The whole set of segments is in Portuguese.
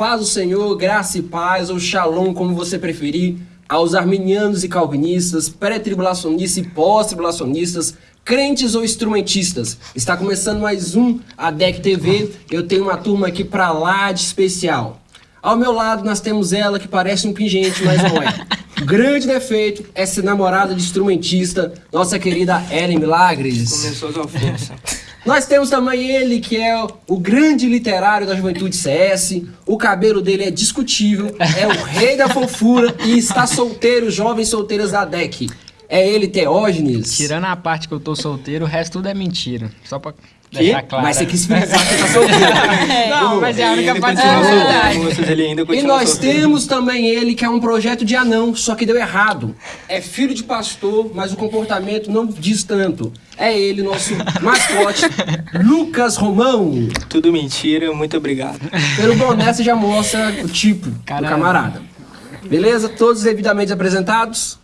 Paz do Senhor, graça e paz, ou shalom, como você preferir, aos arminianos e calvinistas, pré-tribulacionistas e pós-tribulacionistas, crentes ou instrumentistas. Está começando mais um ADEC TV. Eu tenho uma turma aqui pra lá de especial. Ao meu lado nós temos ela que parece um pingente, mas não é. Grande defeito é ser namorada de instrumentista, nossa querida Ellen Milagres. Começou as ofensas. Nós temos também ele, que é o grande literário da Juventude CS. O cabelo dele é discutível, é o rei da fofura e está solteiro, jovens solteiras da DEC. É ele, Teógenes. Tirando a parte que eu tô solteiro, o resto tudo é mentira. Só pra Que? claro. Mas você quis frisar que tá solteiro. Não, mas é a única parte que continua é E nós solteiro. temos também ele, que é um projeto de anão, só que deu errado. É filho de pastor, mas o comportamento não diz tanto. É ele, nosso mascote, Lucas Romão. Tudo mentira, muito obrigado. Pelo boné você já mostra o tipo do Caramba. camarada. Beleza? Todos devidamente apresentados.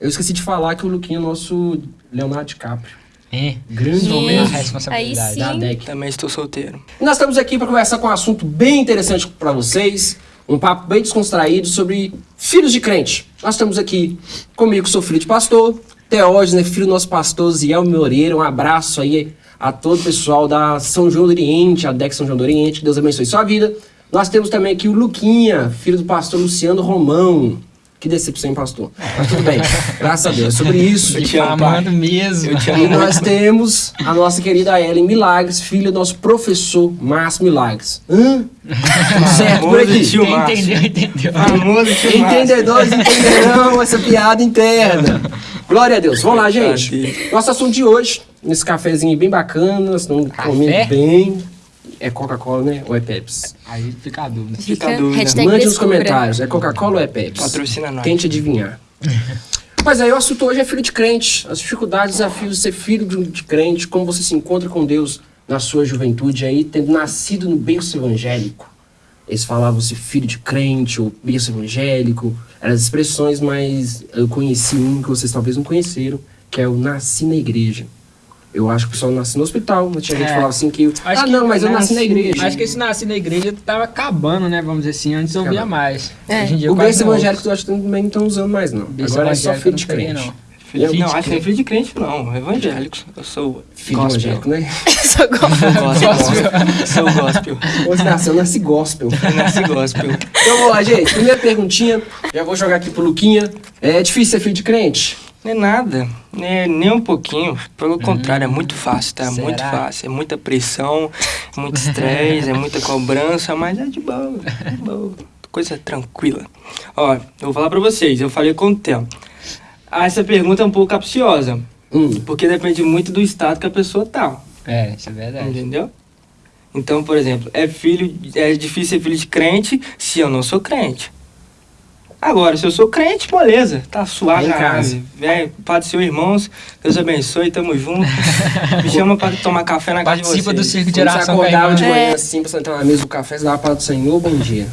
Eu esqueci de falar que o Luquinha é nosso Leonardo DiCaprio. É, Grande a momento responsabilidade. Aí sim. da DEC. Também estou solteiro. E Nós estamos aqui para conversar com um assunto bem interessante para vocês, um papo bem descontraído sobre filhos de crente. Nós estamos aqui comigo, que sou filho de pastor, Teógenes, né, filho do nosso pastor Ziel Moreira. Um abraço aí a todo o pessoal da São João do Oriente, a DEC São João do Oriente, que Deus abençoe sua vida. Nós temos também aqui o Luquinha, filho do pastor Luciano Romão. Que decepção, hein, pastor? Mas tudo bem, graças a Deus. É sobre isso. Eu te amo, Difamando pai. mesmo. Eu te E amo nós muito. temos a nossa querida Ellen Milagres, filha do nosso professor Márcio Milagres. Hã? Tudo certo por aqui? tio entendeu, entendeu. Famoso tio. Entendedores entenderão essa piada interna. Glória a Deus. Vamos lá, gente. Nosso assunto de hoje, nesse cafezinho bem bacana, nós estamos Café? comendo bem. É Coca-Cola, né? Ou é Pepsi? Aí fica a dúvida. Fica a dúvida. hashtag Mande nos descubra. comentários. É Coca-Cola ou é Pepsi? Patrocina nós. Quem te adivinhar. Mas aí o assunto hoje é filho de crente. As dificuldades, desafios de ser filho de, de crente, como você se encontra com Deus na sua juventude aí, tendo nascido no berço evangélico. Eles falavam se filho de crente ou berço evangélico. Eram as expressões, mas eu conheci um que vocês talvez não conheceram, que é o nasci na igreja. Eu acho que o pessoal nasce no hospital, tinha gente que É. falava assim que... Acho ah, que não, mas eu nasci na igreja. Acho que esse nasci na igreja tava acabando, né? Vamos dizer assim. Antes eu via mais. É. Hoje em dia O berço evangélico eu acho que também não estão usando mais, não. Agora é só evangélico filho eu de crente. não. Filho, Filho não, de acho que é filho de crente, não. Evangélicos. Eu sou Filho gospel. evangélico, né? Sou gospel. Sou gospel. Você nasceu, nasce gospel. Eu nasci gospel. Então vamos lá, gente. Primeira perguntinha. Já vou jogar aqui pro Luquinha. É difícil ser filho de crente? Não é nada, né, nem um pouquinho. Pelo contrário, é muito fácil, tá? será? Muito fácil. É muita pressão, é muito estresse, é muita cobrança, mas é de boa, é de boa. Coisa tranquila. Ó, eu vou falar pra vocês, eu falei com o tempo. Ah, essa pergunta é um pouco capciosa, Hum. porque depende muito do estado que a pessoa tá, É, isso é verdade. entendeu? Então, por exemplo, é filho, é difícil ser filho de crente se eu não sou crente. Agora, se eu sou crente, beleza, tá suave Em na casa. Velho, Pai do Senhor, irmãos, Deus abençoe, tamo junto. Me chama pra tomar café na casa de Participa do vocês. circo de você oração a acordava de manhã É. assim, pra sentar na mesa do café, você dava para do Senhor, bom dia.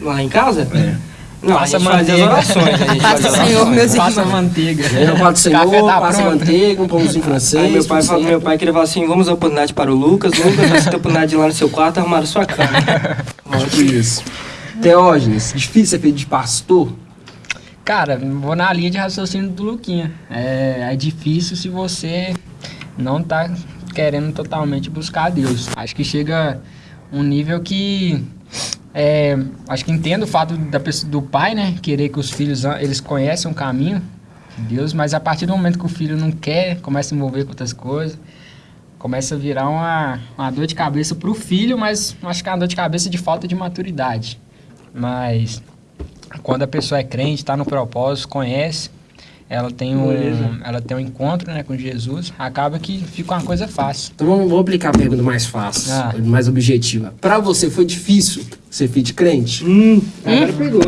Lá em casa? É. Não, Passa a gente fazia as manteiga. orações. A gente Passa fazia Senhor, orações. meus Passa irmãos. manteiga. Aí eu falo do Senhor, tá passa pronto. manteiga, um pãozinho francês. Aí meu pai, fala, meu pai queria falar assim, vamos dar oportunidade para o Lucas. Lucas, você tem oportunidade de ir lá no seu quarto arrumar a sua cama. Tipo isso. Teógenes, difícil ser filho de pastor? Cara, vou na linha de raciocínio do Luquinha. É, é difícil se você não tá querendo totalmente buscar Deus. Acho que chega um nível que. é, acho que entendo o fato da do pai, né? Querer que os filhos ah, eles conhecem o caminho de Deus, mas a partir do momento que o filho não quer, começa a se envolver com outras coisas, começa a virar uma, uma dor de cabeça pro filho, mas acho que é uma dor de cabeça de falta de maturidade. Mas quando a pessoa é crente, está no propósito, conhece, ela tem um, ela tem um encontro né, com Jesus, acaba que fica uma coisa fácil. Então vamos, vamos aplicar a pergunta mais fácil, Ah. mais objetiva. Pra você foi difícil ser filho de crente? hum, agora pegou.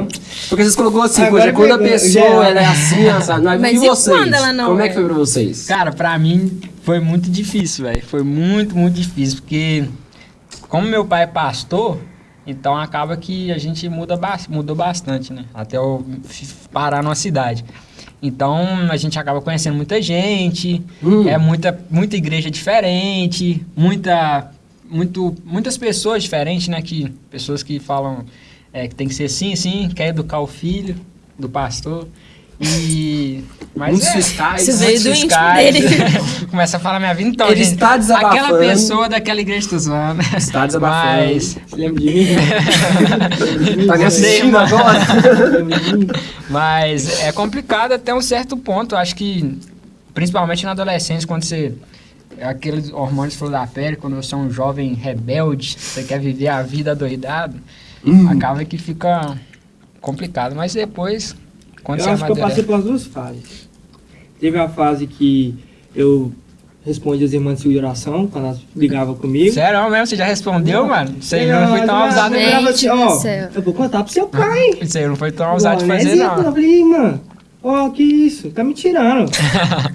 Porque vocês colocou assim, Agora poxa, quando a pessoa é assim, assado, não é Mas e e vocês? quando ela não Como é é? que foi pra vocês? Cara, pra mim foi muito difícil, velho. Foi muito, muito difícil, porque como meu pai é pastor, então acaba que a gente muda bas- mudou bastante, né? Até eu parar numa cidade. Então a gente acaba conhecendo muita gente, Hum. é muita, muita igreja diferente, muita muito, muitas pessoas diferentes, né? Que, pessoas que falam é, que tem que ser assim, assim, quer educar o filho do pastor. E. Mas Muitos é. Isso veio do íntimo dele. Começa a falar minha vida então, Ele gente. está desabafando. Aquela pessoa daquela igreja tô zoando. Está desabafando. Mas, Você lembra de mim? Tá me assistindo mano. agora? Mas é complicado até um certo ponto. Acho que, principalmente na adolescência, quando você. Aqueles hormônios flor da pele, quando você é um jovem rebelde, você quer viver a vida doidado, Hum. acaba que fica complicado. Mas depois, quando Eu você acho que eu passei amadurece... pelas duas fases. Teve a fase que eu respondi as irmãs de oração, quando elas ligavam comigo. Sério mesmo? Você já respondeu, mano? Isso aí não foi tão ousado, não. ela assim, ó. Eu vou contar pro seu pai. Isso aí não foi tão ousado de Igual, fazer, Zico? Eu não. falei, mano, ó, que isso? Tá me tirando.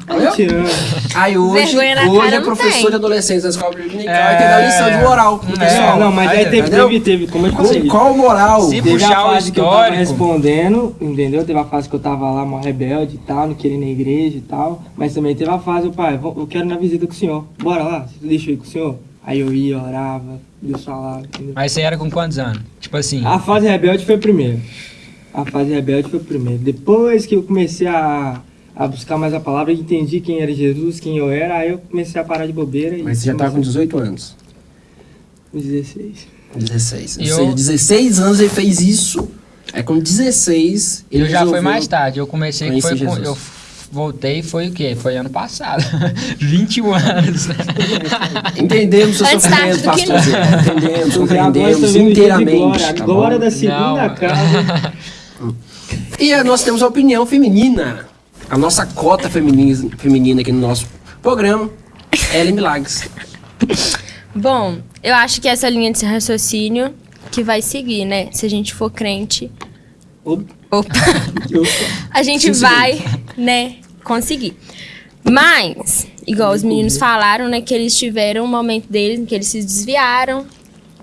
Tá me tirando. Aí hoje, Vergonha na hoje cara é não professor tem. de adolescência da escola dominical É. e tem dar lição de moral pro É, pessoal. não, mas aí teve, Entendeu? teve, teve, como eu te falei. Qual moral? Se Teve puxar a o fase que eu tava respondendo, entendeu? Teve a fase que eu tava lá, mó rebelde e tal, não queria ir na igreja e tal. Mas também teve a fase, o pai, vou- eu quero ir na visita com o senhor. Bora lá, deixa eu ir com o senhor. Aí eu ia, orava, Deus falava, entendeu? Mas você era com quantos anos? Tipo assim... A fase rebelde foi a primeira. A fase rebelde foi a primeira. Depois que eu comecei a, a buscar mais a palavra, eu entendi quem era Jesus, quem eu era, aí eu comecei a parar de bobeira. e Mas você já tá com comecei 18 anos. com 16. 16. Ou Eu- seja, 16 anos ele fez isso. Aí com 16 ele Eu já foi mais tarde. Eu comecei que foi com, eu voltei foi o quê? Foi ano passado. 21 anos. Entendemos seu Antes tarde sofrimento, pastor. Entendemos, compreendemos o inteiramente. glória. tá Agora bom? da segunda Não. casa. E nós temos a opinião feminina. A nossa cota feminina, feminina aqui no nosso programa. Ellen Milagres. Bom, eu acho que essa linha de raciocínio que vai seguir, né? Se a gente for crente, Opa, opa, a gente vai, né, conseguir. Mas, igual os meninos falaram, né, que eles tiveram um momento deles em que eles se desviaram,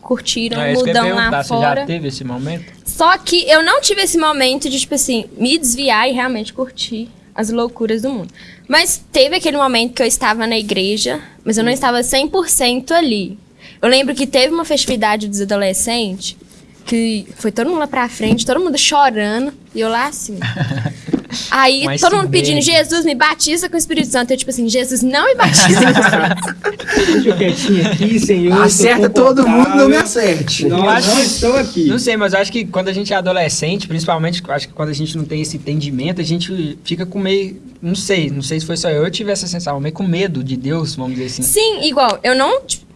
curtiram é ia mudão lá perguntar. Você fora. já teve esse momento? Só que eu não tive esse momento de, tipo assim, me desviar e realmente curtir as loucuras do mundo. Mas teve aquele momento que eu estava na igreja, mas eu não estava 100% ali. Eu lembro que teve uma festividade dos adolescentes, que foi todo mundo lá pra frente, todo mundo chorando, e eu lá assim. Aí Mas todo mundo pedindo. Jesus, me batiza com o Espírito Santo. Eu, tipo assim, Jesus, não me batiza com o Espírito Santo. Deixa eu quietinho aqui, senhor. Acerta todo mundo, não me acerte. Eu acho não estamos aqui. Não sei, mas eu acho que quando a gente é adolescente, principalmente, acho que quando a gente não tem esse entendimento, a gente fica com meio. Não sei, não sei se foi só eu, eu tive essa sensação, meio com medo de Deus, vamos dizer assim. Sim, igual, eu não. tipo,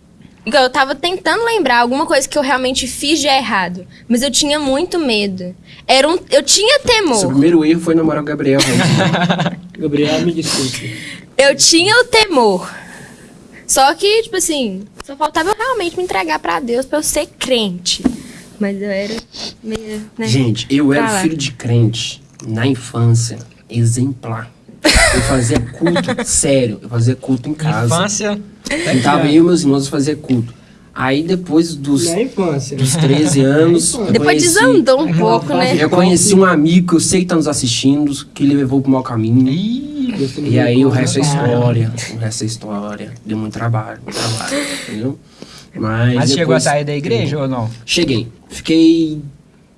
eu tava tentando lembrar alguma coisa que eu realmente fiz de errado. Mas eu tinha muito medo. Era um, eu tinha Seu temor. primeiro erro foi namorar o Gabriel. Gabriel, me desculpe. Eu tinha o temor. Só que, tipo assim, só faltava eu realmente me entregar pra Deus pra eu ser crente. Mas eu era meio. Né? Gente, eu era Fala. filho de crente na infância, exemplar. Eu fazia culto, sério, eu fazia culto em casa. Infância. Sentava eu e meus irmãos fazer culto. Aí depois dos, infância. dos 13 anos, eu Depois conheci, desandou um pouco, né? eu conheci um amigo que eu sei que tá nos assistindo, que ele levou pro mau caminho. Ih, E aí o resto é história. O resto é história. Deu muito trabalho, muito trabalho, entendeu? Mas, mas chegou a sair da igreja ou não? Cheguei. Fiquei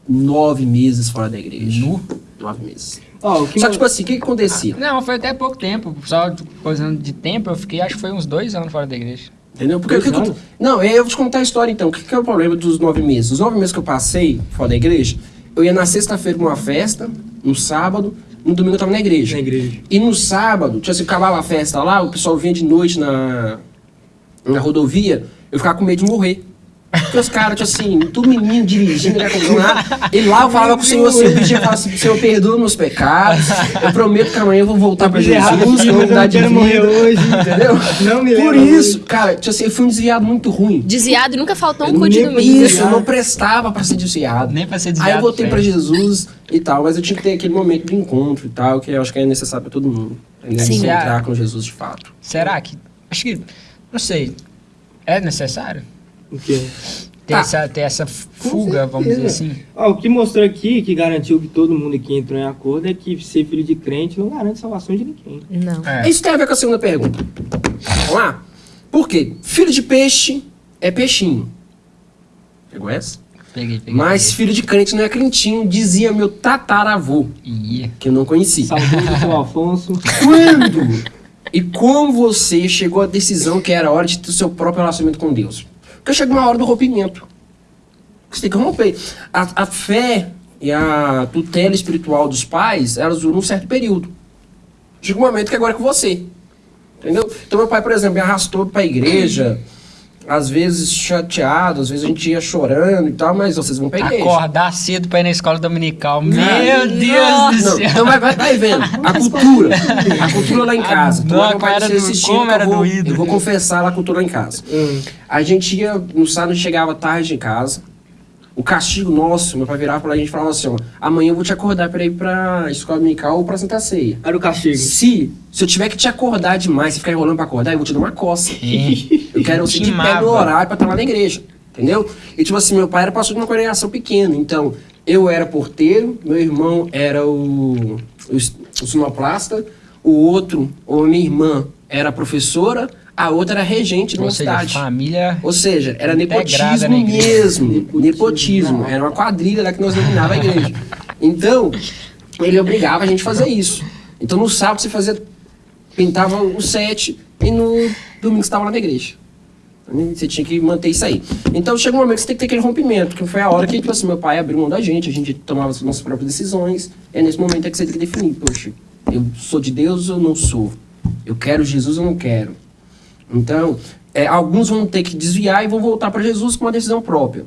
nove meses fora da igreja. Nu? Nove meses. Ó, o que Só que, tipo assim, o que, que acontecia? Não, foi até pouco tempo. Só coisa de tempo, eu fiquei, acho que foi uns dois anos fora da igreja. Entendeu? Porque o que, que eu? Não, eu vou te contar a história então. O que, que é o problema dos nove meses? Os nove meses que eu passei fora da igreja, eu ia na sexta-feira pra uma festa, no sábado, no domingo eu tava na igreja. Na igreja. E no sábado, tipo assim, acabava a festa lá, o pessoal vinha de noite na, na rodovia, eu ficava com medo de morrer. Porque os caras, tipo assim, tudo menino dirigindo, né. Ele lá eu falava com o Senhor assim, eu pedia, falava assim, Senhor, perdoa meus pecados. Eu prometo que amanhã eu vou voltar pra Jesus, que eu vou mudar não de vida. morrer hoje. Entendeu? Não me Por isso, cara, tipo assim, eu fui um desviado muito ruim. Desviado e nunca faltou um cu de domingo. Isso, eu não prestava pra ser desviado. Nem pra ser Aí desviado. eu voltei pra fez. Jesus e tal, mas eu tinha que ter aquele momento de encontro e tal, que eu acho que é necessário pra todo mundo. Entendeu? Sim. Encontrar com Jesus de fato. Será que. Acho que. Não sei. É necessário? Ter, Tá. essa, ter essa fuga, vamos dizer assim. Ó, o que mostrou aqui, que garantiu que todo mundo aqui entrou em acordo, é que ser filho de crente não garante salvação de ninguém. Não. É. Isso tem a ver com a segunda pergunta. Vamos lá? Por quê? Filho de peixe é peixinho. Pegou essa? Peguei, peguei. Mas filho de crente não é crentinho, dizia meu tataravô, Ia. que eu não conheci. Saudoso seu Afonso. Quando e como você chegou à decisão que era hora de ter o seu próprio relacionamento com Deus? Porque chega uma hora do rompimento. Você tem que romper. A, a fé e a tutela espiritual dos pais, elas duram um certo período. Chega um momento que agora é com você. Entendeu? Então meu pai, por exemplo, me arrastou para a igreja, às vezes chateado, às vezes a gente ia chorando e tal, mas vocês vão igreja. Acordar cedo pra ir na escola dominical. Meu Não, Deus do Não, céu. então vai, vai, vai vendo. A cultura. A cultura lá em casa. Ah, Tomara não, que meu pai era do- como era eu vou, doído. eu vou confessar lá a cultura lá em casa. A gente ia, no sábado chegava tarde em casa. O castigo nosso, meu pai virava pra gente e falava assim, ó, amanhã eu vou te acordar pra ir pra escola dominical ou pra Santa Ceia. Era o castigo. Se, se eu tiver que te acordar demais, você ficar enrolando pra acordar, eu vou te dar uma coça. Eu quero você de pé no horário pra estar lá na igreja. Entendeu? E tipo assim, meu pai era pastor de uma congregação pequena. Então, eu era porteiro, meu irmão era o, o, o sonoplasta, o outro, ou minha irmã, era professora, a outra era regente de uma cidade. família. Ou seja, era nepotismo mesmo. Nepotismo. Era uma quadrilha lá que nós dominava a igreja. Então, ele obrigava a gente a fazer isso. Então, no sábado você fazia. Pintava o sete e no domingo você estava lá na igreja. Você tinha que manter isso aí. Então chega um momento que você tem que ter aquele rompimento, que foi a hora que, tipo assim, meu pai abriu mão da gente, a gente tomava as nossas próprias decisões. É nesse momento é que você tem que definir, poxa, eu sou de Deus ou não sou? Eu quero Jesus ou não quero? Então, é, alguns vão ter que desviar e vão voltar para Jesus com uma decisão própria.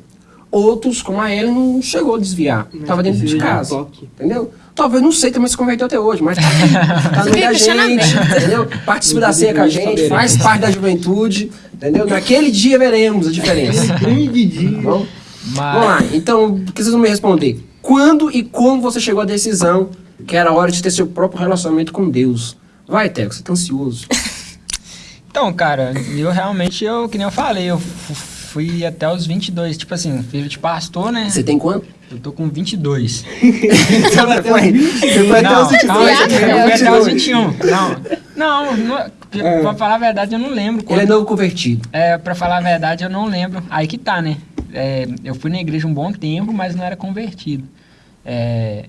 Outros, como a Ellen, não chegou a desviar. Estava dentro de um casa. Entendeu? Talvez não sei, também se converteu até hoje, mas tá, aqui, tá no meio da gente, entendeu? Participa da ceia com a gente, faz parte da juventude, entendeu? Naquele dia veremos a diferença. Tá bom? Mas, Vamos lá, então, por que vocês vão me responder? Quando e como você chegou à decisão que era hora de ter seu próprio relacionamento com Deus? Vai, Teco, você tá ansioso. Então, cara, eu realmente, eu, que nem eu falei, eu fu- fui até os 22, tipo assim, filho de pastor, né? Você tem quanto? Eu tô com 22. Você foi até os Não, 22, calma, você eu fui até os 22. 21. Não, não, não pra falar a verdade, eu não lembro. Ele é quando- novo convertido. É, pra falar a verdade, eu não lembro. Aí que tá, né? É, eu fui na igreja um bom tempo, mas não era convertido. É,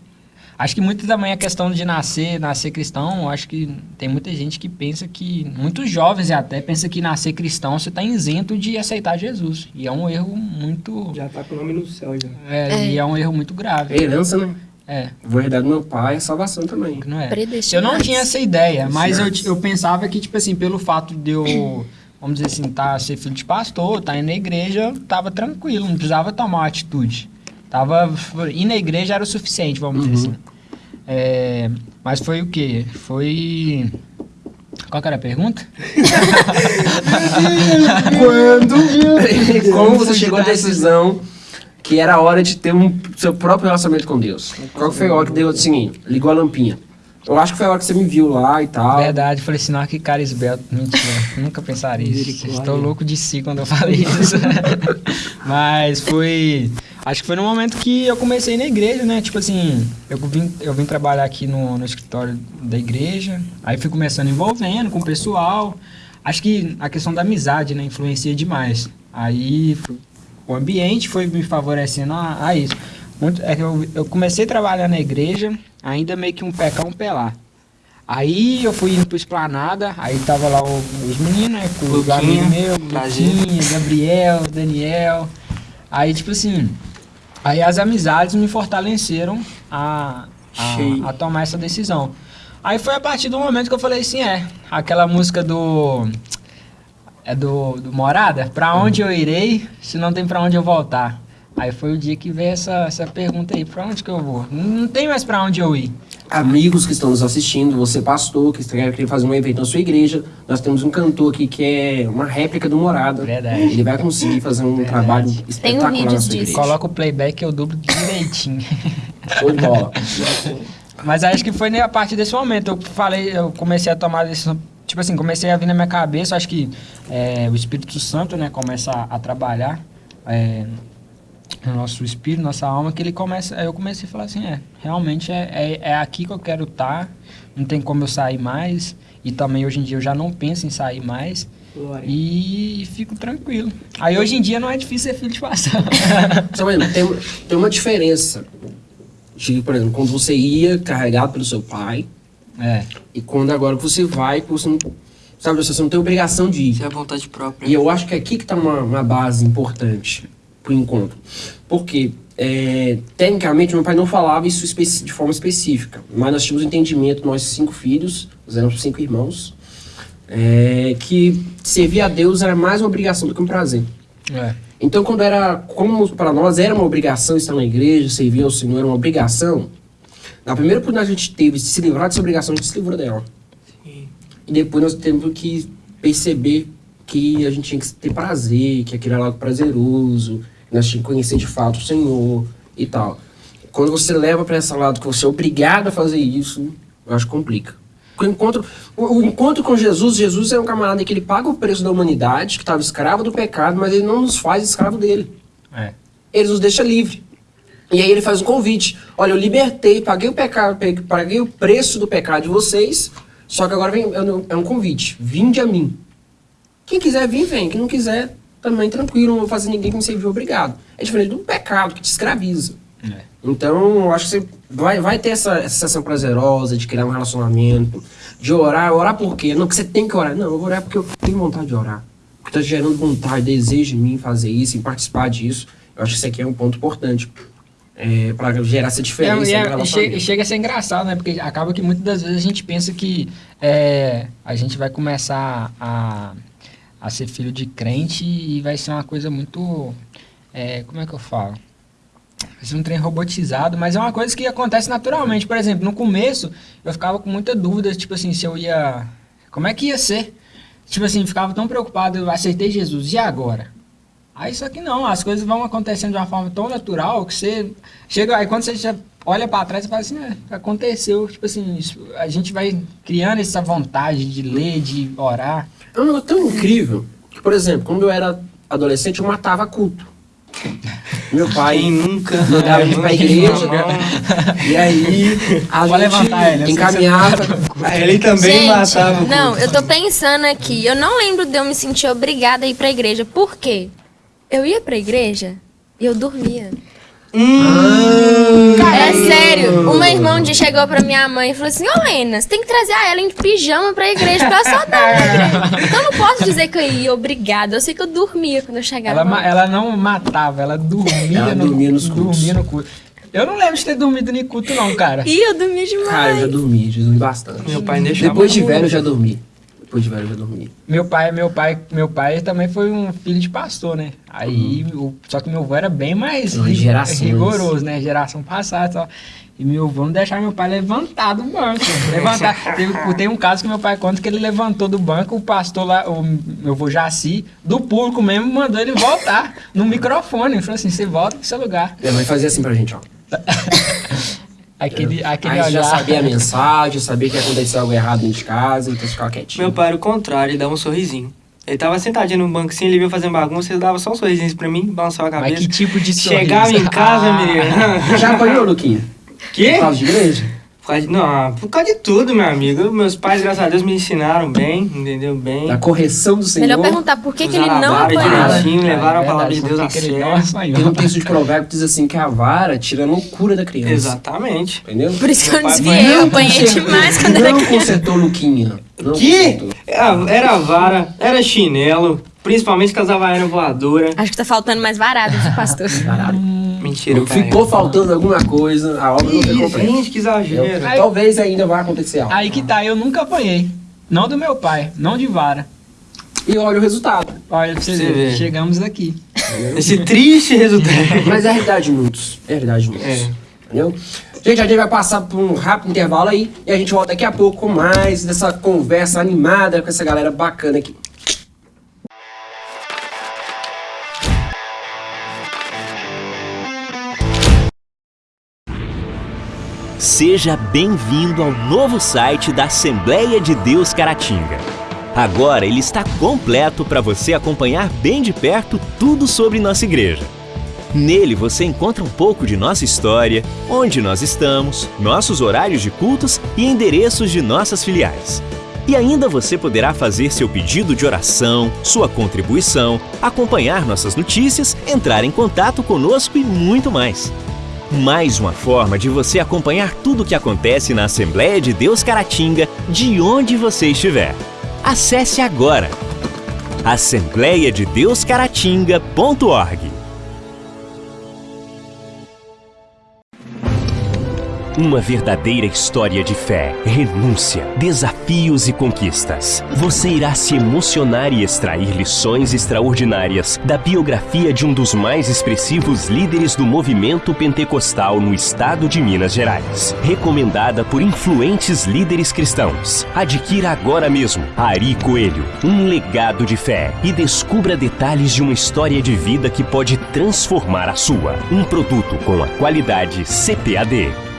acho que muito também a questão de nascer, nascer cristão, acho que tem muita gente que pensa que, muitos jovens até, pensa que nascer cristão você tá isento de aceitar Jesus. E é um erro muito. Já tá com o nome no céu já. É, É. E é um erro muito É grave. herança, né? É, Vou herdar do meu pai, é salvação também. não é. Eu não tinha essa ideia, mas eu, eu pensava que, tipo assim, pelo fato de eu, vamos dizer assim, tá, ser filho de pastor, tá indo na igreja, eu tava tranquilo, não precisava tomar uma atitude. Tava, ir na igreja era o suficiente, vamos dizer assim. É, mas foi o quê? Foi... Qual que era a pergunta? Quando como você chegou à decisão que era hora de ter um seu próprio relacionamento com Deus? Qual foi a hora que deu assim, ligou a lampinha? Eu acho que foi a hora que você me viu lá e tal. Verdade, falei assim, não, que cara esbelto. Mentira, nunca pensaria isso. Estou louco de si quando eu falei isso. Mas foi. Acho que foi no momento que eu comecei na igreja, né? Tipo assim, eu vim, eu vim trabalhar aqui no, no escritório da igreja. Aí fui começando envolvendo com o pessoal. Acho que a questão da amizade, né? Influencia demais. Aí o ambiente foi me favorecendo a, a isso. Muito, é que eu, eu comecei a trabalhar na igreja, ainda meio que um pé cá, um pé lá. Aí eu fui indo pro Esplanada, aí tava lá o- os meninos, né? Com amigos meus, prazer. Luquinha, Gabriel, Daniel. Aí, tipo assim, aí as amizades me fortaleceram a, a, a tomar essa decisão. Aí foi a partir do momento que eu falei assim, é, aquela música do. É do, do Morada? Pra onde eu irei se não tem pra onde eu voltar? Aí foi o dia que veio essa, essa pergunta aí, pra onde que eu vou? Não, não tem mais pra onde eu ir. Amigos que estão nos assistindo, você pastor, que quer fazer um evento na sua igreja, nós temos um cantor aqui que é uma réplica do Morada. Verdade. Ele vai conseguir fazer um trabalho espetacular na vídeos sua disso. igreja. Coloca o playback que eu dublo direitinho. Show de bola. Mas acho que foi a partir desse momento. Eu falei, eu comecei a tomar decisão. Tipo assim, comecei a vir na minha cabeça. Acho que é, o Espírito Santo, né, começa a, a trabalhar é, no nosso espírito, nossa alma, que ele começa. aí Eu comecei a falar assim: é, realmente é, é, é aqui que eu quero estar. Não tem como eu sair mais. E também hoje em dia eu já não penso em sair mais. Glória. e fico tranquilo. Aí hoje em dia não é difícil ser filho de mais, tem, tem uma diferença. De, por exemplo, quando você ia carregado pelo seu pai é. e quando agora você vai, você não, sabe, você não tem obrigação de ir. Isso é a vontade própria. E eu acho que é aqui que está uma, uma base importante pro encontro. Porque, é, tecnicamente, meu pai não falava isso de forma específica, mas nós tínhamos entendimento, nós cinco filhos, nós éramos cinco irmãos, é, que servir a Deus era mais uma obrigação do que um prazer. É. Então, quando era, como para nós era uma obrigação estar na igreja, servir ao Senhor era uma obrigação, na primeira oportunidade que a gente teve de se livrar dessa obrigação, a gente se livrou dela. Sim. E depois nós temos que perceber que a gente tinha que ter prazer, que aquilo era algo prazeroso, que nós tínhamos que conhecer de fato o Senhor e tal. Quando você leva para esse lado que você é obrigado a fazer isso, eu acho que complica. O encontro, o, o encontro com Jesus, Jesus é um camarada que ele paga o preço da humanidade, que estava escravo do pecado, mas ele não nos faz escravo dele. É. Ele nos deixa livre. E aí ele faz um convite. Olha, eu libertei, paguei o pecado, pe- paguei o preço do pecado de vocês, só que agora vem, é um- é um convite. Vinde a mim. Quem quiser vir, vem. Quem não quiser, também tranquilo, não vou fazer ninguém que me servir obrigado. É diferente do pecado que te escraviza. É. Então, eu acho que você vai, vai ter essa, essa sensação prazerosa de criar um relacionamento, de orar. Orar por quê? Não que você tem que orar. Não, eu vou orar porque eu tenho vontade de orar. Porque está gerando vontade, desejo em mim fazer isso, em participar disso. Eu acho que isso aqui é um ponto importante é, para gerar essa diferença. É, e é- no che- relacionamento. e chega a ser engraçado, né? Porque acaba que muitas das vezes a gente pensa que é, a gente vai começar a, a ser filho de crente e vai ser uma coisa muito. é, como é que eu falo? Vai ser um trem robotizado, mas é uma coisa que acontece naturalmente. Por exemplo, no começo eu ficava com muita dúvida, tipo assim, se eu ia. Como é que ia ser? Tipo assim, ficava tão preocupado, eu aceitei Jesus, e agora? Aí só que não, as coisas vão acontecendo de uma forma tão natural que você chega, aí quando você já olha pra trás e fala assim, é, aconteceu, tipo assim, isso- a gente vai criando essa vontade de ler, de orar. É um negócio tão incrível que, por exemplo, quando eu era adolescente, eu matava culto. Meu pai nunca mandava a gente pra igreja, e aí a Pode gente levantar ele, encaminhava. Ele também Gente, matava. o não, culto. eu tô pensando aqui. Eu não lembro de eu me sentir obrigada a ir pra igreja. Por quê? Eu ia pra igreja e eu dormia. Hum. É sério. Uma irmã um dia chegou pra minha mãe e falou assim: Ô Lena, você tem que trazer a Ellen de pijama pra igreja pra só dar. Então eu não posso dizer que eu ia obrigada. Eu sei que eu dormia quando eu chegava. Ela, ela não matava, ela dormia, Ela no, dormia nos cultos. dormia no culto. Eu não lembro de ter dormido no culto não, cara. Ih, eu dormia demais. Cara, eu já dormi, já dormi bastante. Meu pai deixava. Depois de velho, eu já dormi. Depois de velho, eu já dormi. Meu pai, meu pai, meu pai também foi um filho de pastor, né? Aí, o- só que meu avô era bem mais gerações. rigoroso, né? Geração passada e tal. E meu avô não deixava meu pai levantar do banco. Levantar. Teve- tem um caso que meu pai conta que ele levantou do banco, o pastor lá, o meu avô Jaci, do público mesmo, mandou ele voltar no microfone. Ele falou assim: você volta pro seu lugar. Minha mãe fazia assim pra gente, ó. Aquele, aquele Aí já olhar. sabia a mensagem, sabia que aconteceu algo errado dentro de casa, então ficava quietinho. Meu pai era o contrário, ele dava um sorrisinho. Ele tava sentadinho no banco assim, ele vinha fazendo bagunça, ele dava só um sorrisinho pra mim, balançava a Mas cabeça. que tipo de sorriso? Chegava em casa, Ah. menino. Já apanhou, Luquinha? Quê? Por causa de igreja? Por causa de- Não, por causa de tudo, meu amigo. Meus pais, graças a Deus, me ensinaram bem, entendeu? Bem. Da correção do Senhor. Melhor perguntar por que, que ele a não vara apanhava. direitinho, levaram a É palavra de Deus a não sério. Tem um texto de provérbio que diz assim que a vara tira a loucura da criança. Exatamente. Entendeu? Por isso que eu desviei, eu Não apanhei demais quando era Não criança. consertou Luquinha. Não Que? consertou. Era, vara, era chinelo, principalmente com as havaianas voadoras. Acho que tá faltando mais varada, viu, pastor? Caralho. Mentira. Ficou faltando alguma coisa, a obra não foi completa. gente, que exagero. Eu- Talvez ainda vá acontecer algo. Aí que tá, eu nunca apanhei. Não do meu pai, não de vara. E olha o resultado. Olha, pra você, Você ver, chegamos aqui. Esse triste resultado. Mas é a realidade de muitos. É a realidade de muitos. É. Entendeu? Gente, a gente vai passar por um rápido intervalo aí e a gente volta daqui a pouco com mais dessa conversa animada com essa galera bacana aqui. Seja bem-vindo ao novo site da Assembleia de Deus Caratinga. Agora ele está completo para você acompanhar bem de perto tudo sobre nossa igreja. Nele você encontra um pouco de nossa história, onde nós estamos, nossos horários de cultos e endereços de nossas filiais. E ainda você poderá fazer seu pedido de oração, sua contribuição, acompanhar nossas notícias, entrar em contato conosco e muito mais. Mais uma forma de você acompanhar tudo o que acontece na Assembleia de Deus Caratinga, de onde você estiver. Acesse agora assembleiadedeuscaratinga.org. Uma verdadeira história de fé, renúncia, desafios e conquistas. Você irá se emocionar e extrair lições extraordinárias da biografia de um dos mais expressivos líderes do movimento pentecostal no estado de Minas Gerais. Recomendada por influentes líderes cristãos. Adquira agora mesmo Ari Coelho, um legado de fé e descubra detalhes de uma história de vida que pode transformar a sua. Um produto com a qualidade CPAD.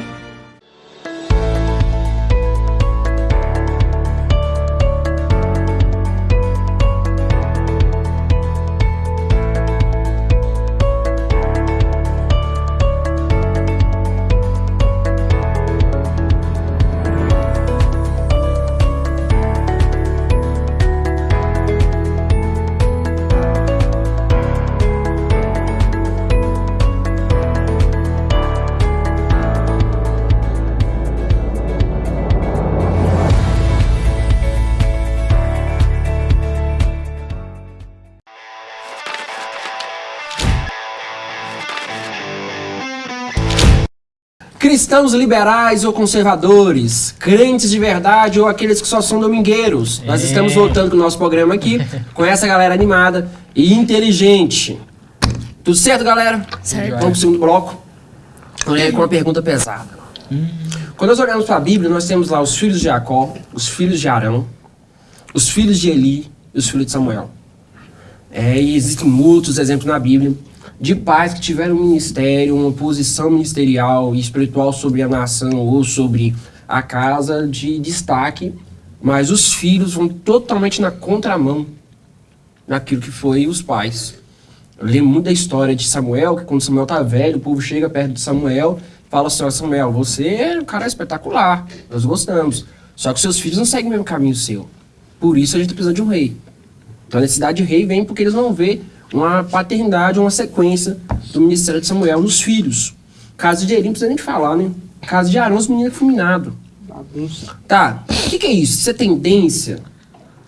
Cristãos liberais ou conservadores, crentes de verdade ou aqueles que só são domingueiros. Nós É. estamos voltando com o nosso programa aqui, com essa galera animada e inteligente. Tudo certo, galera? Certo. Vamos pro segundo bloco. É, com uma pergunta pesada. Quando nós olhamos para a Bíblia, nós temos lá os filhos de Jacó, os filhos de Arão, os filhos de Eli e os filhos de Samuel. É, e existem muitos exemplos na Bíblia de pais que tiveram um ministério, uma posição ministerial e espiritual sobre a nação ou sobre a casa de destaque, mas os filhos vão totalmente na contramão daquilo que foi os pais. Eu lembro muito da história de Samuel, que quando Samuel tá velho, o povo chega perto de Samuel fala assim, Samuel, você é um cara espetacular, nós gostamos. Só que seus filhos não seguem o mesmo caminho seu. Por isso a gente precisa de um rei. Então a necessidade de rei vem porque eles vão ver uma paternidade, uma sequência do ministério de Samuel nos filhos. Caso de Eli, não precisa nem de falar, né? Caso de Arão, os meninos fulminados. Bagunça. Tá, o que, que é isso? Isso é tendência?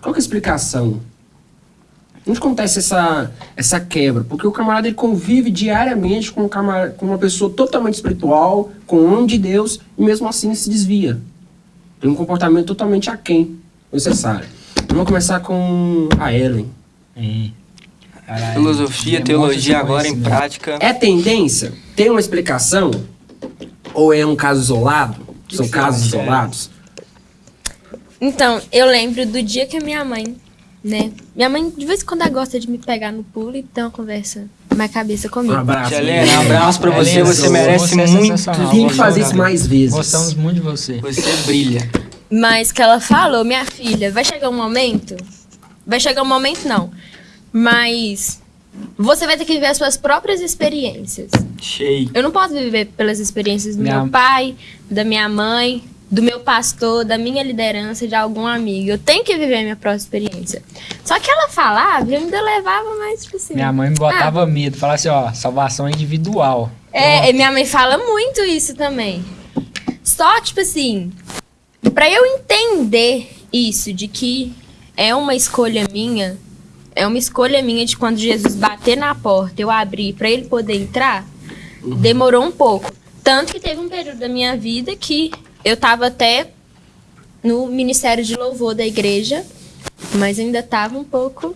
Qual que é a explicação? Onde acontece essa, essa quebra? Porque o camarada ele convive diariamente com, um camar- com uma pessoa totalmente espiritual, com o homem de Deus, e mesmo assim se desvia. Tem um comportamento totalmente aquém do necessário. Vamos começar com a Ellen. É. Caralho, Filosofia, demonstra teologia agora em prática. É tendência? Tem uma explicação? Ou é um caso isolado? que São você casos acha? isolados? Então, eu lembro do dia que a minha mãe, né? Minha mãe, de vez em quando, ela gosta de me pegar no pulo e ter uma conversa mais cabeça Um comigo. abraço. Helena, um abraço pra você, Helena, você merece você é muito. sensacional. Tem que fazer é isso mais vezes. Gostamos muito de você. Você brilha. Mas que ela falou, minha filha, vai chegar um momento. Vai chegar um momento, não. Mas você vai ter que viver as suas próprias experiências. Cheio. Eu não posso viver pelas experiências do Minha- meu pai, da minha mãe, do meu pastor, da minha liderança, de algum amigo. Eu tenho que viver a minha própria experiência. Só que ela falava, eu ainda levava mais, tipo assim. Minha mãe me botava medo, falava assim, ó, salvação individual. É, e minha mãe fala muito isso também. Só, tipo assim, pra eu entender isso, de que é uma escolha minha, é uma escolha minha de quando Jesus bater na porta, eu abrir pra ele poder entrar, demorou um pouco. Tanto que teve um período da minha vida que eu tava até no ministério de louvor da igreja, mas ainda tava um pouco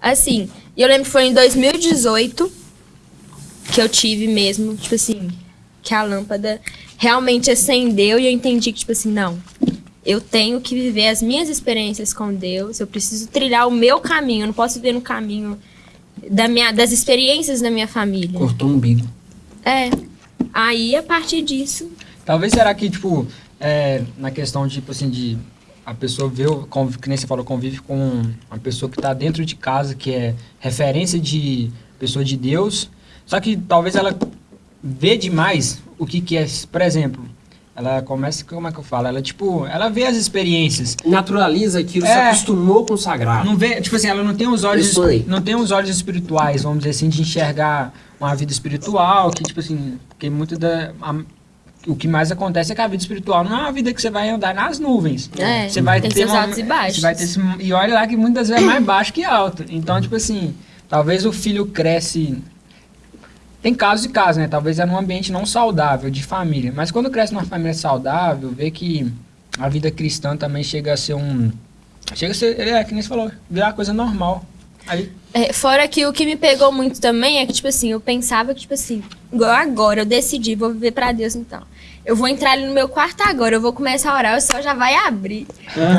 assim. E eu lembro que foi em 2018 que eu tive mesmo, tipo assim, que a lâmpada realmente acendeu e eu entendi que, tipo assim, não. Eu tenho que viver as minhas experiências com Deus, eu preciso trilhar o meu caminho, eu não posso viver no caminho da minha, das experiências da minha família. Cortou um umbigo. É. Aí, a partir disso, Talvez será que, tipo, é, na questão, tipo assim, de a pessoa vê, o- convive, que nem você falou, convive com uma pessoa que está dentro de casa, que é referência de pessoa de Deus, só que talvez ela vê demais o que que é, por exemplo, Ela começa, como é que eu falo? Ela, tipo, ela vê as experiências. Naturaliza aquilo, se É. acostumou com o sagrado. Não vê, tipo assim, ela não tem os olhos, não tem os olhos espirituais, vamos dizer assim, de enxergar uma vida espiritual, que tipo assim, porque muito da a- o que mais acontece é que a vida espiritual não é uma vida que você vai andar nas nuvens. É, Você vai tem ter seus uma- altos e baixos. Você vai ter esse- e olha lá que muitas vezes é mais baixo que alto. Então, tipo assim, talvez o filho cresce tem casos e casos, né? Talvez é num ambiente não saudável, de família. Mas quando cresce numa família saudável, vê que a vida cristã também chega a ser um. Chega a ser. É, que nem você falou, virar coisa normal. Aí. É, fora que o que me pegou muito também é que, tipo assim, eu pensava que, tipo assim, agora, eu decidi, vou viver pra Deus então. Eu vou entrar ali no meu quarto agora, eu vou começar a orar, o céu já vai abrir.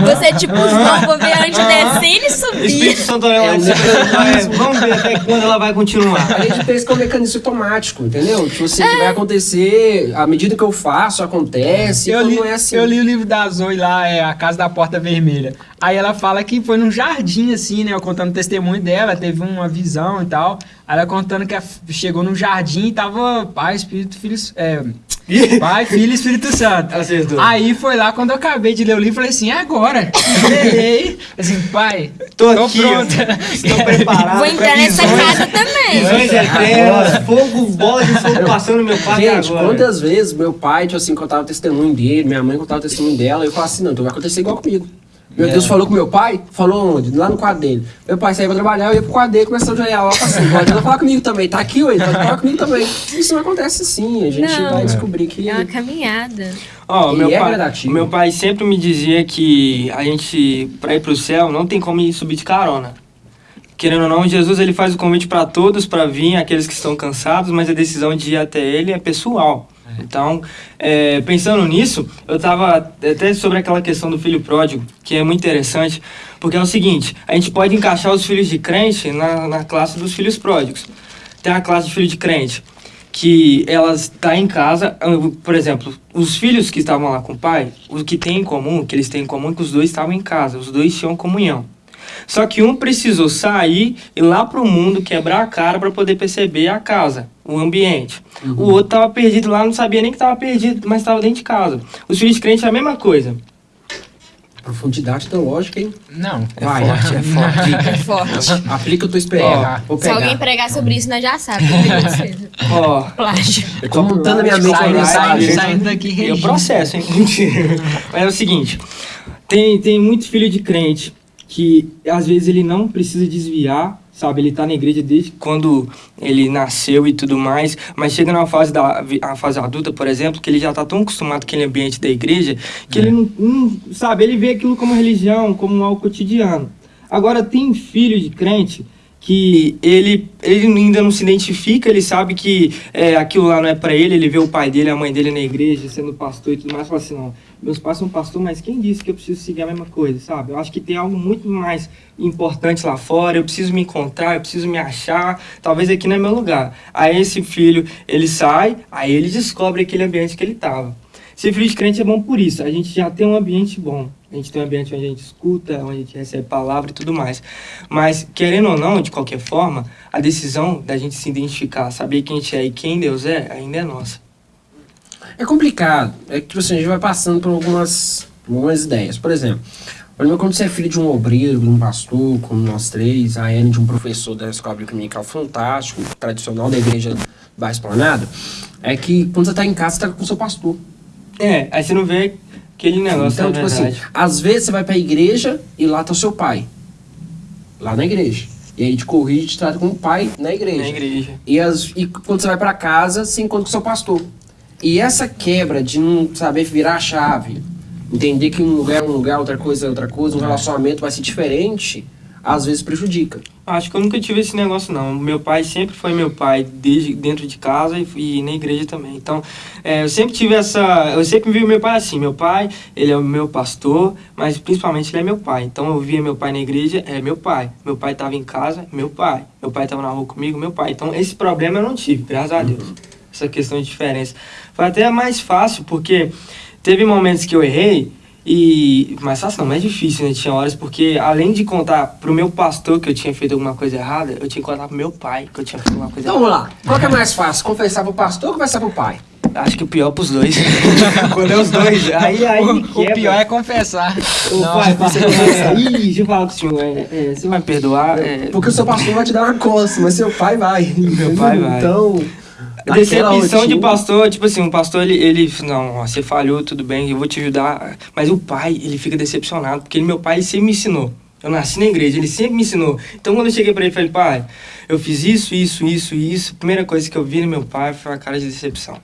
Você, tipo, não, vou ver antes descendo e subir. Espírito Santo É de cima, vai- Vamos ver até quando ela vai continuar. A gente pensa que é um mecanismo automático, entendeu? Tipo assim, que vai acontecer, à medida que eu faço, acontece, Eu li, não é assim. eu li o livro da Zoe lá, é A Casa da Porta Vermelha. Aí ela fala que foi num jardim, assim, né? Eu contando o testemunho dela, teve uma visão e tal. Aí ela contando que chegou num jardim e tava Pai, Espírito, Filho. É, pai, Filho e Espírito Santo. Acertou. Aí foi lá quando eu acabei de ler o livro, falei assim, é agora. Leei. Assim, pai, Tô tô aqui, pronta. Estou preparado. Vou entrar nessa casa também. Visões eternas, fogo, bola de fogo passando no meu quarto Gente, agora. quantas vezes meu pai, tipo assim, contava o testemunho dele, minha mãe contava o testemunho dela, eu falava assim, não, então vai acontecer igual comigo. Meu É. Deus falou com meu pai, falou onde? Lá no quadro dele. Meu pai saía pra trabalhar, eu ia pro quadro dele, começava a olhar lá, assim, pode falar comigo também, tá aqui, ué, pode falar comigo também. Isso não acontece sim, a gente Não. vai descobrir que... É uma caminhada. Ó, E meu é pai, meu pai sempre me dizia que a gente, pra ir pro céu, não tem como ir subir de carona. Querendo ou não, Jesus ele faz o convite para todos para vir, aqueles que estão cansados, mas a decisão de ir até ele é pessoal. Então, é, pensando nisso, eu estava até sobre aquela questão do filho pródigo, que é muito interessante, porque é o seguinte: a gente pode encaixar os filhos de crente na, na classe dos filhos pródigos. Tem a classe de filho de crente, que elas está em casa, ah, por exemplo, os filhos que estavam lá com o pai, o que tem em comum, que eles têm em comum é que os dois estavam em casa, os dois tinham comunhão. Só que um precisou sair e ir lá pro mundo quebrar a cara para poder perceber a casa, o ambiente. O outro tava perdido lá, não sabia nem que tava perdido, mas estava dentro de casa. Os filhos de crente é a mesma coisa. Profundidade teológica, hein? Não. É Vai, forte, é forte. É forte. Aplica, eu tô esperando. Ó, Vou Se alguém pregar sobre isso, nós já sabemos. Ó, Plágio. Eu tô montando a minha mente saindo, mensagem. saindo daqui E o regindo. processo, hein? Mentira. Mas é o seguinte: tem, tem muito filho de crente que às vezes ele não precisa desviar, sabe? Ele tá na igreja desde quando ele nasceu e tudo mais, mas chega numa fase, da, a fase adulta, por exemplo, que ele já tá tão acostumado com aquele ambiente da igreja que ele não, não- sabe? Ele vê aquilo como religião, como algo cotidiano. Agora, tem filho de crente que ele, ele ainda não se identifica, ele sabe que é, aquilo lá não é para ele, ele vê o pai dele, a mãe dele na igreja, sendo pastor e tudo mais, fala assim, não, meus pais são pastor, mas quem disse que eu preciso seguir a mesma coisa, sabe? Eu acho que tem algo muito mais importante lá fora, eu preciso me encontrar, eu preciso me achar, talvez aqui não é meu lugar. Aí esse filho, ele sai, aí ele descobre aquele ambiente que ele estava. Ser filho de crente é bom por isso. A gente já tem um ambiente bom. A gente tem um ambiente onde a gente escuta, onde a gente recebe palavra e tudo mais. Mas, querendo ou não, de qualquer forma, a decisão da gente se identificar, saber quem a gente é e quem Deus é, ainda é nossa. É complicado. É que tipo assim, a gente vai passando por algumas, algumas ideias. Por exemplo, quando você é filho de um obreiro, de um pastor, como nós três, a Anne de um professor da escola dominical fantástico, tradicional da igreja da Esplanada, é que quando você tá em casa, você tá com o seu pastor. É, aí você não vê aquele negócio, então, tipo verdade. assim, às vezes você vai pra igreja e lá tá o seu pai. Lá na igreja. E aí te corrige, te trata como pai na igreja. Na igreja. E, as, e quando você vai pra casa, você encontra com o seu pastor. E essa quebra de não saber virar a chave, entender que um lugar é um lugar, outra coisa é outra coisa, um relacionamento vai ser diferente, às vezes prejudica. Acho que eu nunca tive esse negócio, não. Meu pai sempre foi meu pai, desde dentro de casa e, e na igreja também. Então, é, eu sempre tive essa... Eu sempre vi meu pai assim. Meu pai, ele é o meu pastor, mas principalmente ele é meu pai. Então, eu via meu pai na igreja, é meu pai. Meu pai estava em casa, meu pai. Meu pai estava na rua comigo, meu pai. Então, esse problema eu não tive, graças a Deus. Essa questão de diferença. Foi até mais fácil, porque teve momentos que eu errei e mais fácil não, mais difícil, né? Tinha horas porque além de contar pro meu pastor que eu tinha feito alguma coisa errada, eu tinha que contar pro meu pai que eu tinha feito alguma coisa Então vamos errada. lá. Qual que é mais fácil? Confessar pro pastor ou confessar pro pai? Acho que o pior pros dois. Quando é os dois, aí, aí O, o pior é confessar. Ô, Não, pai, você vai... Ih, deixa eu falar com o senhor. é, é, você vai me perdoar? É, Porque o seu pastor vai te dar uma coça, mas seu pai vai. Meu pai vai. Então. Decepção de pastor, tipo assim, um pastor, ele, ele não, você falhou, tudo bem, eu vou te ajudar. Mas o pai, ele fica decepcionado, porque ele, meu pai, ele sempre me ensinou. Eu nasci na igreja, ele sempre me ensinou. Então, quando eu cheguei pra ele, falei, pai, eu fiz isso, isso, isso, isso. A primeira coisa que eu vi no meu pai foi a cara de decepção.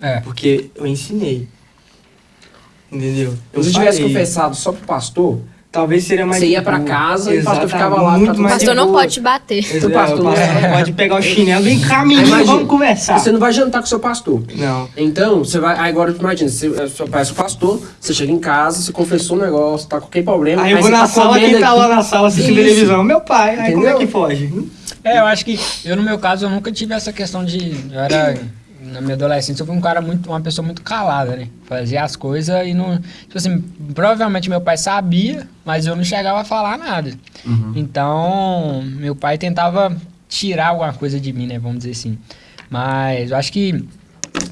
É. Porque eu ensinei. Entendeu? Se você tivesse confessado só pro pastor, Talvez seria mais. Você ia pra boa. casa e o pastor ficava lá, Muito mais pastor não pode te bater. Exato, O pastor o não- pastor pode pegar o chinelo, vem cá, menino, Imagina, vamos conversar. você não vai jantar com seu pastor. Não. Então, você vai. Agora, imagina, você, é seu pai é seu pastor, você chega em casa, você confessou um negócio, tá com qualquer problema. Aí eu vou na tá sala, quem tá lá na sala assistindo Isso. televisão? Meu pai. Aí como é Entendeu? que foge? É, eu acho que eu no meu caso eu nunca tive essa questão de eu era na minha adolescência eu fui um cara muito uma pessoa muito calada, né? Fazia as coisas e não, tipo assim, provavelmente meu pai sabia, mas eu não chegava a falar nada. Então, meu pai tentava tirar alguma coisa de mim, né, vamos dizer assim. Mas eu acho que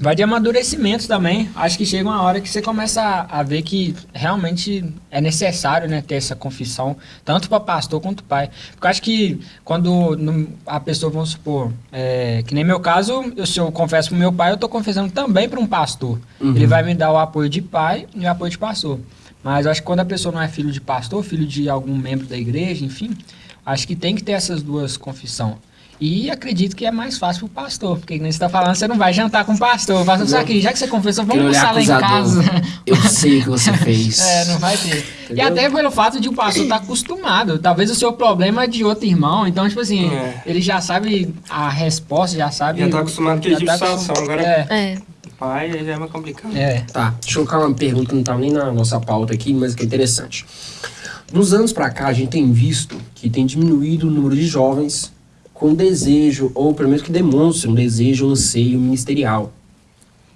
vai de amadurecimento também. Acho que chega uma hora que você começa a, a ver que realmente é necessário, né, ter essa confissão, tanto para pastor quanto pai. Porque eu acho que quando a pessoa, vamos supor, é, que nem meu caso, eu, se eu confesso pro meu pai, eu tô confessando também para um pastor. Ele vai me dar o apoio de pai e o apoio de pastor. Mas acho que quando a pessoa não é filho de pastor, filho de algum membro da igreja, enfim, acho que tem que ter essas duas confissões. E acredito que é mais fácil pro pastor, porque nem você tá falando, você não vai jantar com o pastor. O pastor, sabe que já que você confessou, vamos almoçar lá em casa. Eu sei o que você fez. É, não vai ter. E Entendeu? até pelo fato de o pastor estar acostumado. Talvez o seu problema é de outro irmão. Então, tipo assim, É. ele já sabe a resposta, já sabe. Já tá acostumado com de tá situação, agora- É. É. Pai, já é mais complicado. É. Tá, deixa eu colocar uma pergunta que não tá nem na nossa pauta aqui, mas que é interessante. Dos anos pra cá, a gente tem visto que tem diminuído o número de jovens com desejo, ou pelo menos que demonstram um desejo ou anseio ministerial.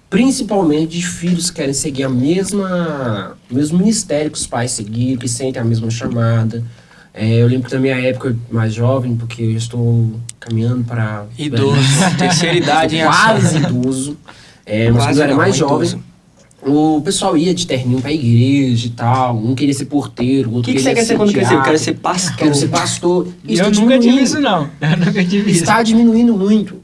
Principalmente de filhos que querem seguir a mesma, o mesmo ministério que os pais seguiram, que sentem a mesma chamada. É, eu lembro na minha época, mais jovem, porque eu estou caminhando para... Idoso, terceira idade. Quase idoso. É, mas quando eu era mais jovem, idoso. O pessoal ia de terninho pra igreja e tal. Um queria ser porteiro, o O outro que, que você queria quer ser quando crescer? Eu quero ser pastor. Quero ser pastor. Isso eu tá nunca tive isso, não. Eu nunca tive isso. Está diminuindo muito.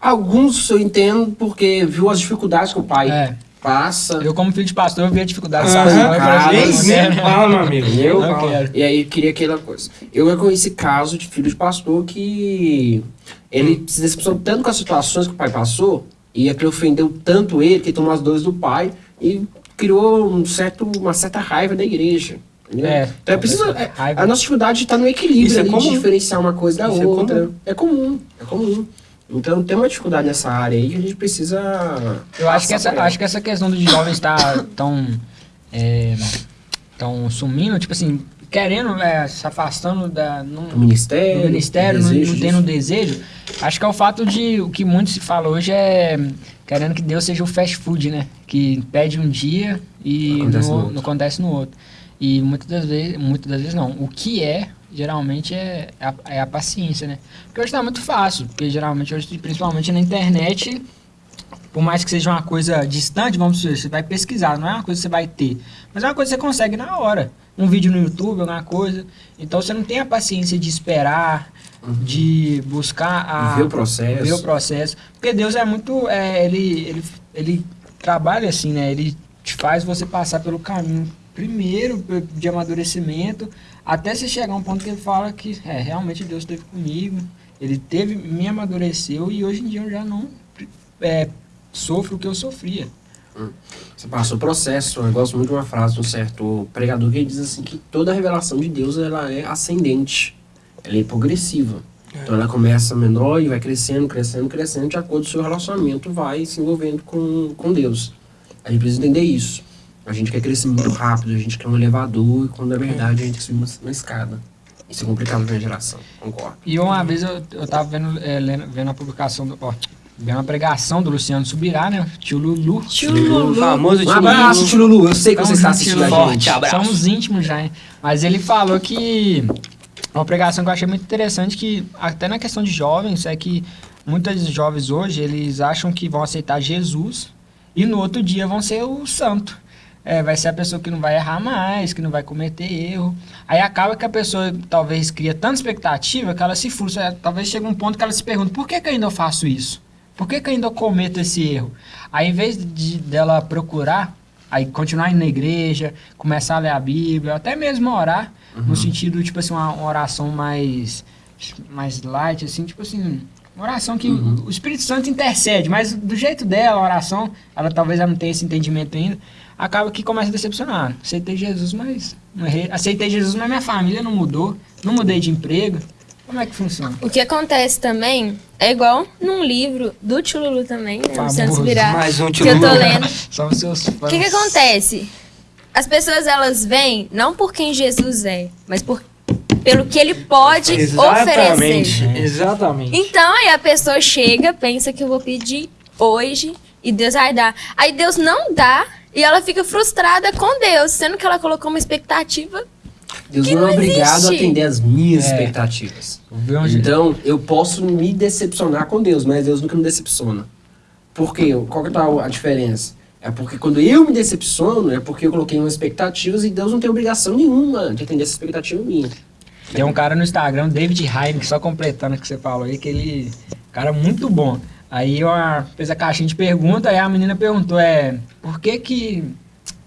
Alguns eu entendo porque viu as dificuldades que o pai É. passa. Eu, como filho de pastor, eu vi a dificuldade. Falei, cara, "Gente, mas- né?" Fala, meu amigo. Eu não falo. quero. E aí queria aquela coisa. Eu conheci caso de filho de pastor que ele se decepcionou tanto com as situações que o pai passou e aquilo ofendeu tanto ele que ele tomou as dores do pai e criou um certo, uma certa raiva da igreja. É, então é preciso. é- a nossa dificuldade está no equilíbrio é ali de comum. diferenciar uma coisa da Isso é outra. É comum. é comum. Então tem uma dificuldade nessa área aí que a gente precisa. Eu acho que, essa, acho que essa questão dos jovens estar tão, é, tão sumindo, tipo assim, querendo, é, se afastando da, não, Do ministério, do ministério, não, não tendo disso. desejo. Acho que é o fato de o que muito se fala hoje é querendo que Deus seja o fast food, né? Que pede um dia e Acontece no não acontece no outro. E muitas das vezes, muitas das vezes não. O que é, geralmente, é a, é a paciência, né? Porque hoje tá muito fácil. Porque geralmente, hoje, principalmente na internet, por mais que seja uma coisa distante, vamos dizer, você vai pesquisar, não é uma coisa que você vai ter. Mas é uma coisa que você consegue na hora. Um vídeo no YouTube, alguma coisa. Então você não tem a paciência de esperar, de buscar a. Ver o processo. ver o processo. Porque Deus é muito. é, ele, ele, ele trabalha assim, né? Ele te faz você passar pelo caminho primeiro de amadurecimento, até você chegar a um ponto que ele fala que é, realmente Deus esteve comigo, ele teve, me amadureceu e hoje em dia eu já não é, sofro o que eu sofria. Você passou o processo. Eu gosto muito de uma frase de um certo pregador que ele diz assim que toda revelação de Deus ela é ascendente, ela é progressiva. Então ela começa menor e vai crescendo, crescendo, crescendo, de acordo com o seu relacionamento vai se envolvendo com, com Deus. A gente precisa entender isso. A gente quer crescer muito rápido, a gente quer um elevador, e quando na verdade a gente quer subir uma, uma escada. Isso é complicado pra minha geração, concordo. E uma vez eu, eu tava vendo, é, lendo, vendo a publicação, do, ó, vendo uma pregação do Luciano Subirá, né? Tio Lulu. O famoso Um tio abraço, Lulu. tio Lulu. Eu sei que você está assistindo a gente. Forte abraço. Somos íntimos já, hein? Mas ele falou que uma pregação que eu achei muito interessante que até na questão de jovens é que muitos jovens hoje eles acham que vão aceitar Jesus E no outro dia vão ser o santo. É, vai ser a pessoa que não vai errar mais, que não vai cometer erro. Aí acaba que a pessoa talvez cria tanta expectativa que ela se frustra. É, Talvez chegue um ponto que ela se pergunta: por que, que ainda eu faço isso? Por que, que ainda eu cometo esse erro? Aí, em vez de dela procurar, aí continuar indo na igreja, começar a ler a Bíblia, até mesmo orar, no sentido, tipo assim, uma, uma oração mais, mais light, assim, tipo assim, uma oração que o- o Espírito Santo intercede, mas do jeito dela, a oração, ela talvez ela não tenha esse entendimento ainda, acaba que começa a decepcionar. Aceitei Jesus, mas não errei. Aceitei Jesus, mas minha família não mudou, não mudei de emprego. Como é que funciona? O que acontece também é igual num livro do Tchululu também, né? Famoso. Subirá, Mais um que eu tô Tchululu. lendo. São seus O fãs. que, que acontece? As pessoas elas vêm não por quem Jesus é, mas por pelo que ele pode Exatamente. oferecer. Exatamente. Então aí a pessoa chega, pensa que eu vou pedir hoje e Deus vai dar. Aí Deus não dá e ela fica frustrada com Deus, sendo que ela colocou uma expectativa. Deus Que não é não obrigado a atender as minhas É. expectativas. Onde- Então, eu posso me decepcionar com Deus, mas Deus nunca me decepciona. Por quê? Qual que tá a diferença? É porque quando eu me decepciono, é porque eu coloquei umas expectativas e Deus não tem obrigação nenhuma de atender essa expectativa minha. Tem um cara no Instagram, David Heineken, só completando o que você falou aí, que ele. Cara muito bom. Aí eu ah, fez a caixinha de pergunta, aí a menina perguntou, é. Por que que.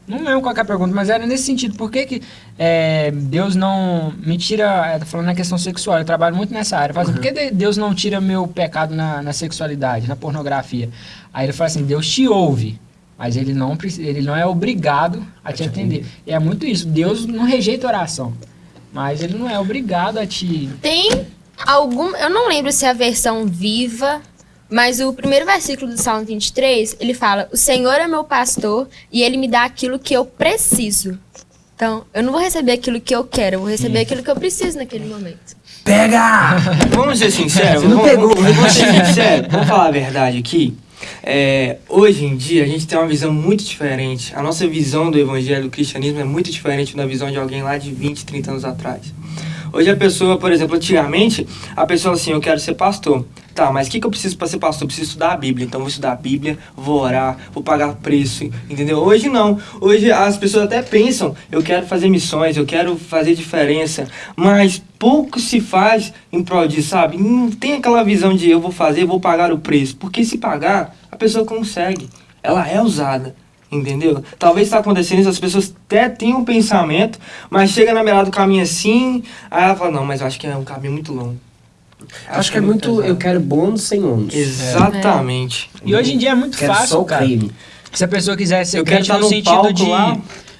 Não lembro qual que é a pergunta, mas era nesse sentido. Por que que é, Deus não me tira... Tá falando na questão sexual, eu trabalho muito nessa área. Fala assim, por que de- Deus não tira meu pecado na, na sexualidade, na pornografia? Aí ele fala assim, Deus te ouve, mas ele não, ele não é obrigado a te atender. E é muito isso, Deus não rejeita oração. Mas ele não é obrigado a te. Tem algum. Eu não lembro se é a versão viva, mas o primeiro versículo do Salmo 23, ele fala: O Senhor é meu pastor e ele me dá aquilo que eu preciso. Então, eu não vou receber aquilo que eu quero, eu vou receber aquilo que eu preciso naquele momento. Pega! Vamos ser sinceros? Você não vamos, pegou. Vamos, vamos ser sinceros. Vamos falar a verdade aqui. É, hoje em dia a gente tem uma visão muito diferente. A nossa visão do evangelho, do cristianismo é muito diferente da visão de alguém lá de 20, 30 anos atrás. Hoje a pessoa, por exemplo, antigamente, a pessoa assim, eu quero ser pastor. Tá, mas o que, que eu preciso para ser pastor? Eu preciso estudar a Bíblia. Então vou estudar a Bíblia, vou orar, vou pagar preço, entendeu? Hoje não. Hoje as pessoas até pensam, eu quero fazer missões, eu quero fazer diferença, mas pouco se faz em prol disso, sabe? Não tem aquela visão de eu vou fazer, vou pagar o preço. Porque se pagar, pessoa consegue. Ela é usada. Entendeu? Talvez está acontecendo isso, as pessoas até têm um pensamento, mas chega na beirada do caminho assim, aí ela fala, não, mas eu acho que é um caminho muito longo. Acho que é muito. pesado. Eu quero bônus sem ônus. Exatamente. E hoje em dia é muito Quero fácil, só o cara. creme. Se a pessoa quiser ser Eu quero crente estar no num sentido palco de. lá.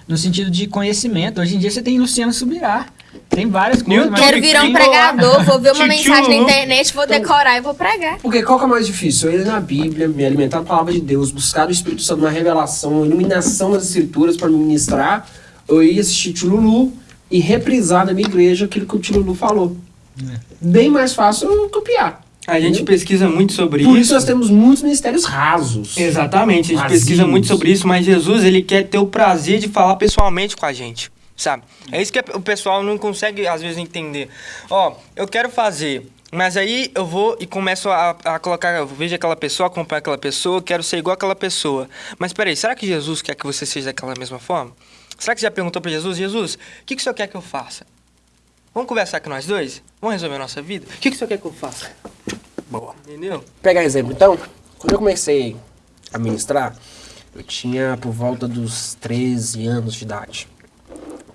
No sentido de conhecimento. Hoje em dia você tem Luciano Subirá. Tem várias coisas. Mas- Quero virar um lá. pregador, vou ver uma mensagem na internet, vou decorar e vou pregar. Porque qual que é mais difícil? Eu ir na Bíblia, me alimentar da palavra de Deus, buscar do Espírito Santo uma revelação, uma iluminação das escrituras para me ministrar, ou ir assistir Tchululu e reprisar na minha igreja aquilo que o Tchululu falou. Bem mais fácil eu copiar. A gente pesquisa muito sobre Por isso. isso nós temos muitos ministérios rasos. Exatamente, a gente Vazios. pesquisa muito sobre isso, mas Jesus, ele quer ter o prazer de falar pessoalmente com a gente, sabe? É isso que o pessoal não consegue, às vezes, entender. Ó, eu quero fazer, mas aí eu vou e começo a, a colocar, eu vejo aquela pessoa, acompanho aquela pessoa, quero ser igual aquela pessoa. Mas peraí, será que Jesus quer que você seja daquela mesma forma? Será que você já perguntou para Jesus, Jesus, o que, que o senhor quer que eu faça? Vamos conversar com nós dois? Vamos resolver a nossa vida? O que, que o senhor quer que eu faça? Boa. Entendeu? pegar exemplo, então, quando eu comecei a ministrar, eu tinha por volta dos 13 anos de idade.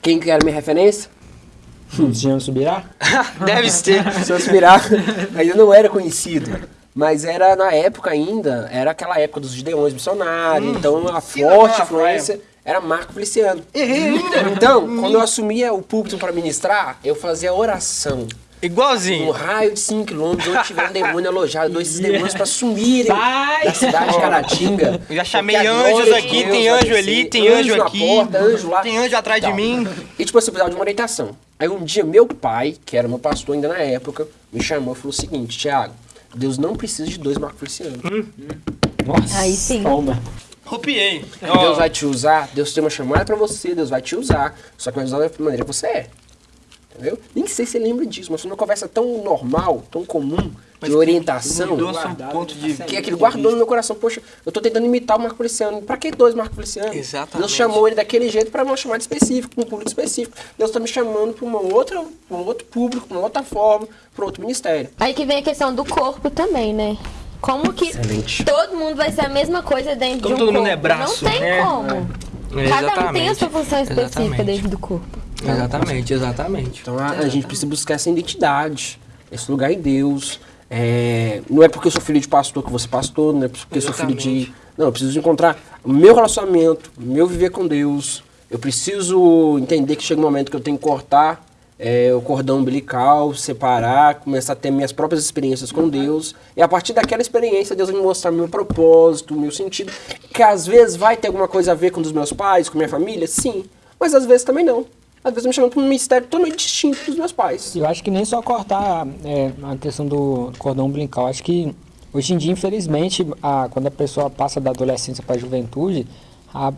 Quem que era minha referência? Luciano Subirá? Deve ser. Se eu aspirar, ainda não era conhecido. Mas era na época ainda, era aquela época dos gideões missionários, então a forte influência era Marco Feliciano. Então, quando eu assumia o púlpito para ministrar, eu fazia oração. Um Igualzinho. raio de 5 km, onde tiver um demônio alojado, dois esses demônios para sumirem Sai! da cidade de Caratinga. Eu já chamei anjos aqui, Deus tem vai anjo ali, tem anjo na aqui, porta, anjo lá. tem anjo atrás de mim. E tipo assim, eu precisava de uma orientação. Aí um dia meu pai, que era meu pastor ainda na época, me chamou e falou o seguinte, Tiago, Deus não precisa de dois Marco Feliciano. Nossa. Aí sim. Toma. Rupiei. Deus vai te usar, Deus tem uma chamada pra você, Deus vai te usar. Só que vai usar da maneira que você é. Entendeu? Nem sei se você lembra disso, mas foi uma conversa tão normal, tão comum, de orientação. Mudou seu ponto de Que aquilo guardou no meu coração. Poxa, eu tô tentando imitar o Marco Feliciano. Pra que dois Marco Feliciano? Exatamente. Deus chamou ele daquele jeito pra uma chamada específica, pra um público específico. Deus tá me chamando pra uma outra, pra um outro público, pra uma outra forma, pra outro ministério. Aí que vem a questão do corpo também, né? Como que Excelente. todo mundo vai ser a mesma coisa dentro Como de um todo mundo corpo? é braço, Não tem né? como. É, Cada um tem a sua função específica Exatamente. dentro do corpo. Exatamente, exatamente. Então a, a gente precisa buscar essa identidade, esse lugar em Deus. É, não é porque eu sou filho de pastor que você pastor, não é porque eu sou filho de. Exatamente. Não, eu preciso encontrar o meu relacionamento, meu viver com Deus. Eu preciso entender que chega um momento que eu tenho que cortar é, o cordão umbilical, separar, começar a ter minhas próprias experiências com Deus. E a partir daquela experiência, Deus vai me mostrar meu propósito, meu sentido. Que às vezes vai ter alguma coisa a ver com os meus pais, com minha família, sim. Mas às vezes também não. Às vezes me chamando para um mistério totalmente distinto dos meus pais. Eu acho que nem só cortar é, a questão do cordão umbilical. Acho que hoje em dia, infelizmente, a- quando a pessoa passa da adolescência para a juventude, a-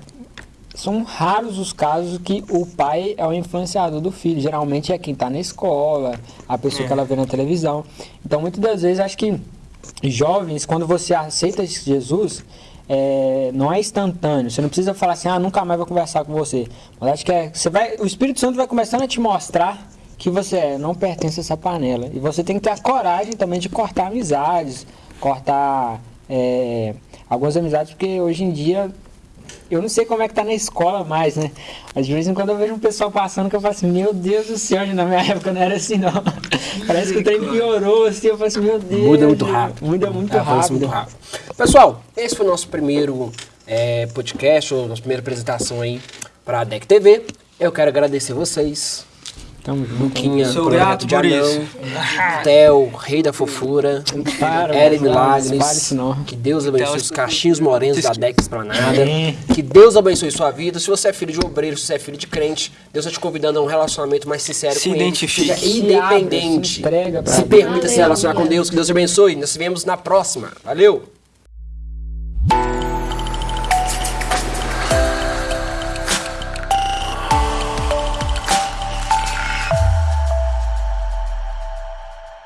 são raros os casos que o pai é o influenciador do filho. Geralmente é quem está na escola, a pessoa que ela vê na televisão. Então, muitas das vezes, acho que jovens, quando você aceita Jesus, é, não é instantâneo. Você não precisa falar assim, ah, nunca mais vou conversar com você. Mas acho que é, você vai, o Espírito Santo vai começando a te mostrar que você é, não pertence a essa panela. E você tem que ter a coragem também de cortar amizades, cortar é, algumas amizades, porque hoje em dia eu não sei como é que tá na escola mais, né? Às vezes em quando eu vejo um pessoal passando que eu falo assim, meu Deus do céu, na minha época não era assim não. Parece que o trem piorou, assim, eu falo assim, meu Deus. Muda muito rápido. Muda muito É, rápido. muito rápido. Pessoal, esse foi o nosso primeiro é, podcast, ou nossa primeira apresentação aí para a DEC TV. Eu quero agradecer vocês. Tamo junto. Luquinha, Sou Projeto grato de por Anão, isso. Theo, Rei da Fofura, Para, Milagres. não. Que Deus abençoe os cachinhos morenos da DEC Esplanada. Amém. Que Deus abençoe sua vida. Se você é filho de obreiro, se você é filho de crente, Deus está te convidando a um relacionamento mais sincero Se com identifique. Ele. Seja Se independente. se se permita se relacionar com Deus. Que Deus te abençoe. Nós nos vemos na próxima. Valeu!